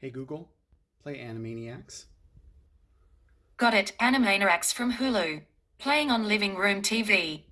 Hey Google, play Animaniacs. Got it, Animaniacs from Hulu. Playing on Living Room TV.